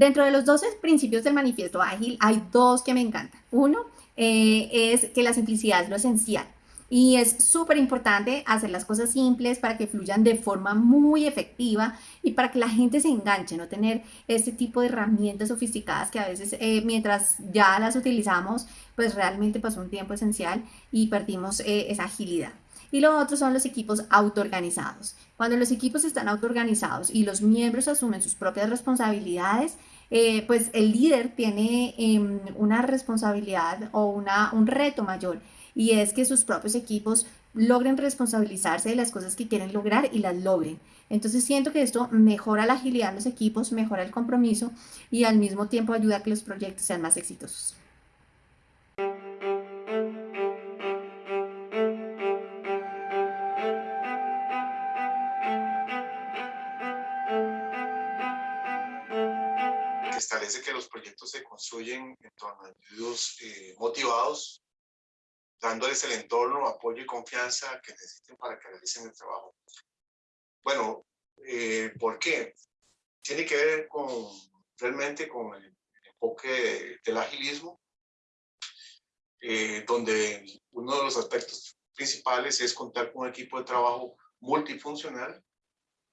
Dentro de los 12 principios del manifiesto ágil hay dos que me encantan. Uno eh, es que la simplicidad es lo esencial. Y es súper importante hacer las cosas simples para que fluyan de forma muy efectiva y para que la gente se enganche, no tener este tipo de herramientas sofisticadas que a veces eh, mientras ya las utilizamos, pues realmente pasó un tiempo esencial y perdimos eh, esa agilidad. Y lo otro son los equipos autoorganizados. Cuando los equipos están autoorganizados y los miembros asumen sus propias responsabilidades, eh, pues el líder tiene em, una responsabilidad o una, un reto mayor y es que sus propios equipos logren responsabilizarse de las cosas que quieren lograr y las logren. Entonces siento que esto mejora la agilidad de los equipos, mejora el compromiso y al mismo tiempo ayuda a que los proyectos sean más exitosos. Establece que los proyectos se construyen en torno a individuos eh, motivados dándoles el entorno, apoyo y confianza que necesiten para que realicen el trabajo. Bueno, eh, ¿por qué? Tiene que ver con realmente con el enfoque del agilismo, eh, donde uno de los aspectos principales es contar con un equipo de trabajo multifuncional,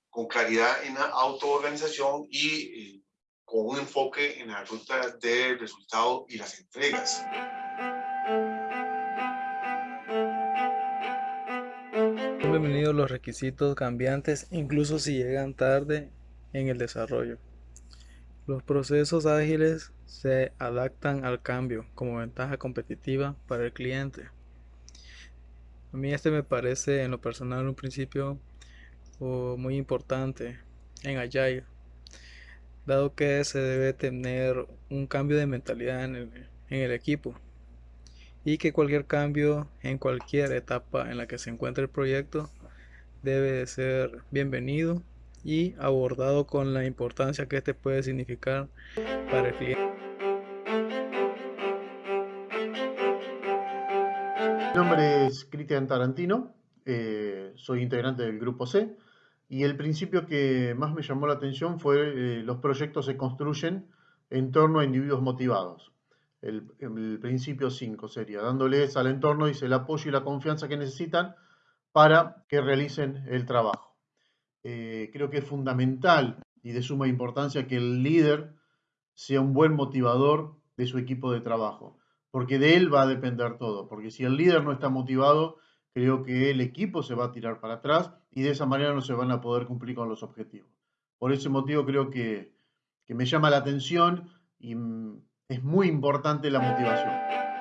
con claridad en la autoorganización y eh, con un enfoque en la ruta de resultado y las entregas. bienvenidos los requisitos cambiantes incluso si llegan tarde en el desarrollo. Los procesos ágiles se adaptan al cambio como ventaja competitiva para el cliente. A mí este me parece en lo personal un principio muy importante en Agile, dado que se debe tener un cambio de mentalidad en el equipo y que cualquier cambio en cualquier etapa en la que se encuentre el proyecto debe ser bienvenido y abordado con la importancia que este puede significar para el cliente. Mi nombre es Cristian Tarantino, eh, soy integrante del Grupo C y el principio que más me llamó la atención fue eh, los proyectos se construyen en torno a individuos motivados. El, principio 5 sería, dándoles al entorno dice, el apoyo y la confianza que necesitan para que realicen el trabajo. Eh, creo que es fundamental y de suma importancia que el líder sea un buen motivador de su equipo de trabajo, porque de él va a depender todo, porque si el líder no está motivado, creo que el equipo se va a tirar para atrás y de esa manera no se van a poder cumplir con los objetivos. Por ese motivo creo que, que me llama la atención y es muy importante la motivación.